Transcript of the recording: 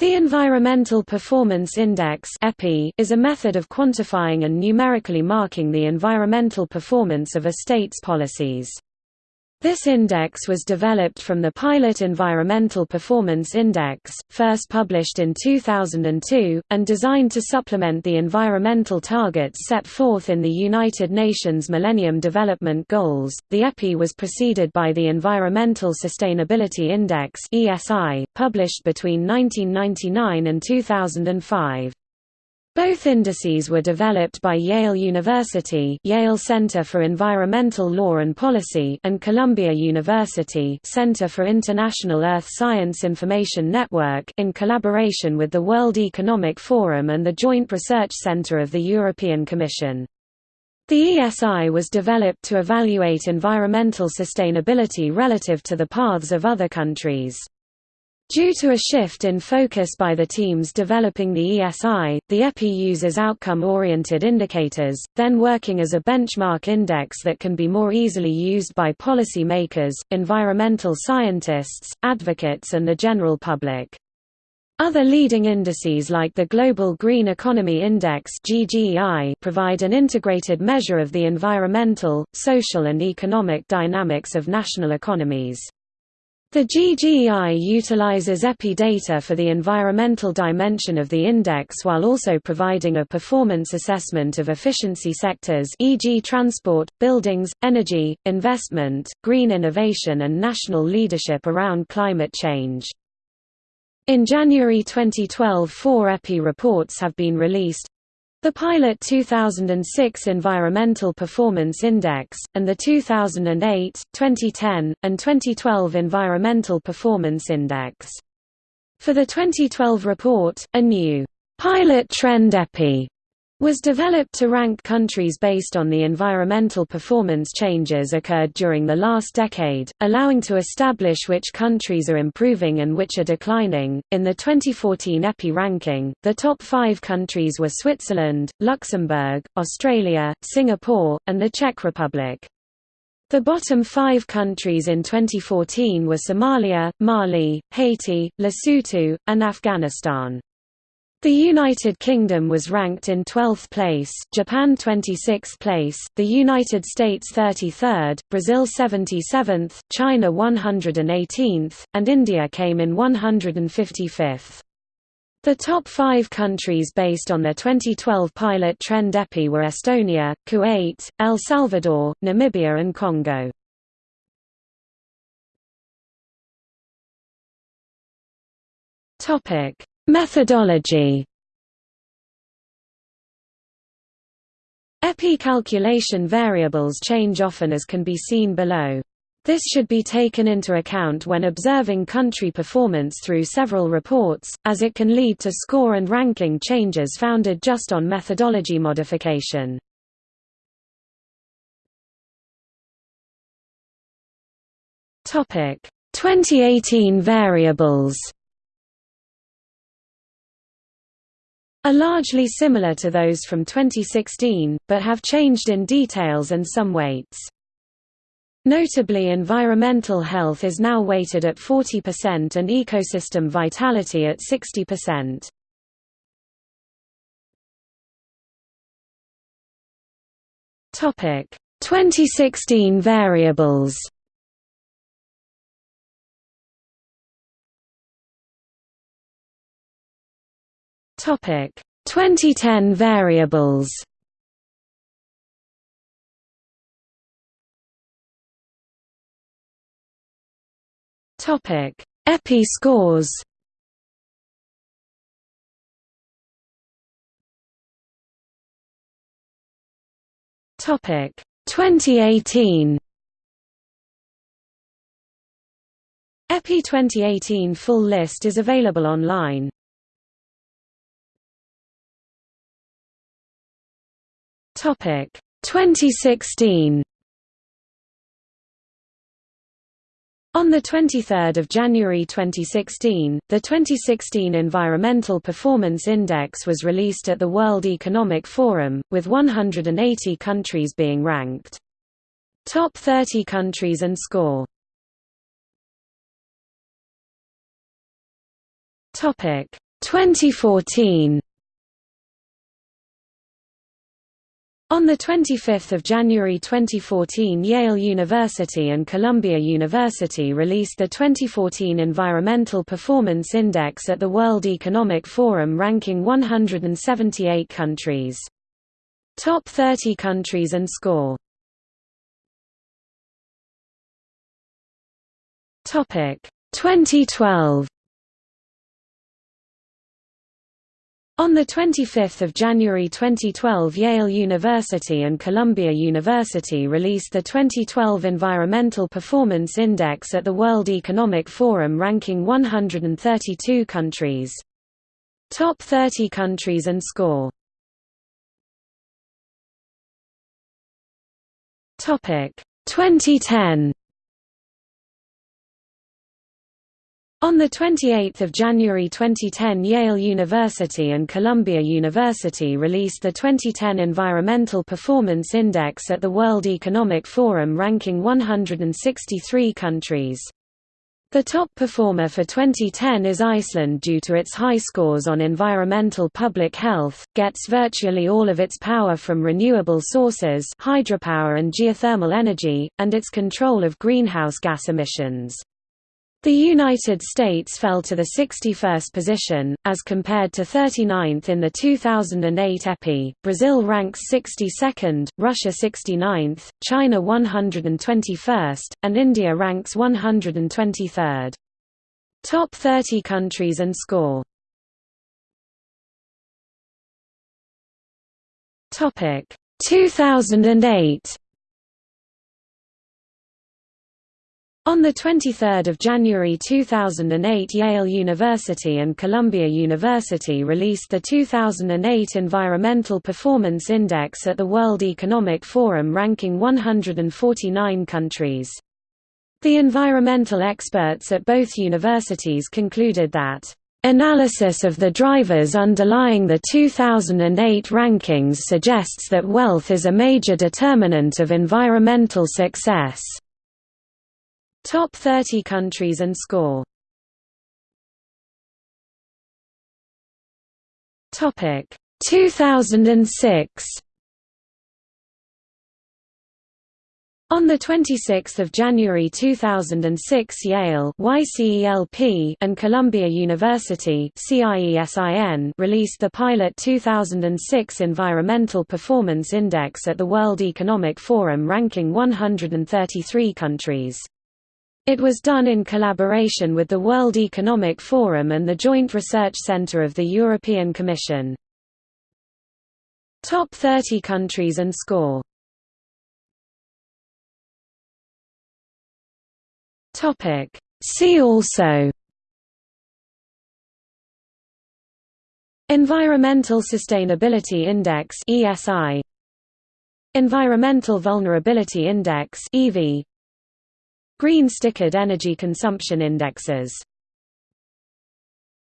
The Environmental Performance Index is a method of quantifying and numerically marking the environmental performance of a state's policies. This index was developed from the Pilot Environmental Performance Index, first published in 2002, and designed to supplement the environmental targets set forth in the United Nations Millennium Development Goals. The EPI was preceded by the Environmental Sustainability Index (ESI), published between 1999 and 2005. Both indices were developed by Yale University Yale Center for Environmental Law and Policy and Columbia University Center for International Earth Science Information Network in collaboration with the World Economic Forum and the Joint Research Center of the European Commission. The ESI was developed to evaluate environmental sustainability relative to the paths of other countries. Due to a shift in focus by the teams developing the ESI, the EPI uses outcome-oriented indicators, then working as a benchmark index that can be more easily used by policy makers, environmental scientists, advocates and the general public. Other leading indices like the Global Green Economy Index provide an integrated measure of the environmental, social and economic dynamics of national economies. The GGI utilizes EPI data for the environmental dimension of the index while also providing a performance assessment of efficiency sectors e.g. transport, buildings, energy, investment, green innovation and national leadership around climate change. In January 2012 four EPI reports have been released, the Pilot 2006 Environmental Performance Index, and the 2008, 2010, and 2012 Environmental Performance Index. For the 2012 report, a new Pilot Trend EPI was developed to rank countries based on the environmental performance changes occurred during the last decade, allowing to establish which countries are improving and which are declining. In the 2014 EPI ranking, the top five countries were Switzerland, Luxembourg, Australia, Singapore, and the Czech Republic. The bottom five countries in 2014 were Somalia, Mali, Haiti, Lesotho, and Afghanistan. The United Kingdom was ranked in 12th place, Japan 26th place, the United States 33rd, Brazil 77th, China 118th, and India came in 155th. The top five countries based on their 2012 pilot trend EPI were Estonia, Kuwait, El Salvador, Namibia and Congo. Topic Methodology EPI calculation variables change often as can be seen below. This should be taken into account when observing country performance through several reports, as it can lead to score and ranking changes founded just on methodology modification. Topic: 2018 variables. Are largely similar to those from 2016, but have changed in details and some weights. Notably environmental health is now weighted at 40% and ecosystem vitality at 60%. Topic: 2016 variables. Topic 2010 variables. Topic EPI scores. Topic 2018. EPI 2018 full list is available online. Topic. 2016 On 23 January 2016, the 2016 Environmental Performance Index was released at the World Economic Forum, with 180 countries being ranked. Top 30 countries and score. 2014 On 25 January 2014 Yale University and Columbia University released the 2014 Environmental Performance Index at the World Economic Forum ranking 178 countries. Top 30 countries and score Topic 2012 On 25 January 2012 Yale University and Columbia University released the 2012 Environmental Performance Index at the World Economic Forum ranking 132 countries. Top 30 countries and score Topic 2010 On 28 January 2010 Yale University and Columbia University released the 2010 Environmental Performance Index at the World Economic Forum ranking 163 countries. The top performer for 2010 is Iceland due to its high scores on environmental public health, gets virtually all of its power from renewable sources hydropower and geothermal energy, and its control of greenhouse gas emissions. The United States fell to the 61st position, as compared to 39th in the 2008 EPI, Brazil ranks 62nd, Russia 69th, China 121st, and India ranks 123rd. Top 30 countries and score. Topic. 2008 On 23 January 2008 Yale University and Columbia University released the 2008 Environmental Performance Index at the World Economic Forum ranking 149 countries. The environmental experts at both universities concluded that Analysis of the drivers underlying the 2008 rankings suggests that wealth is a major determinant of environmental success. Top 30 countries and score. Topic. 2006 On 26 January 2006 Yale YCELP and Columbia University released the Pilot 2006 Environmental Performance Index at the World Economic Forum ranking 133 countries. It was done in collaboration with the World Economic Forum and the Joint Research Centre of the European Commission. Top 30 countries and score. See also. Environmental Sustainability Index ESI Environmental Vulnerability Index EV Green stickered energy consumption indexes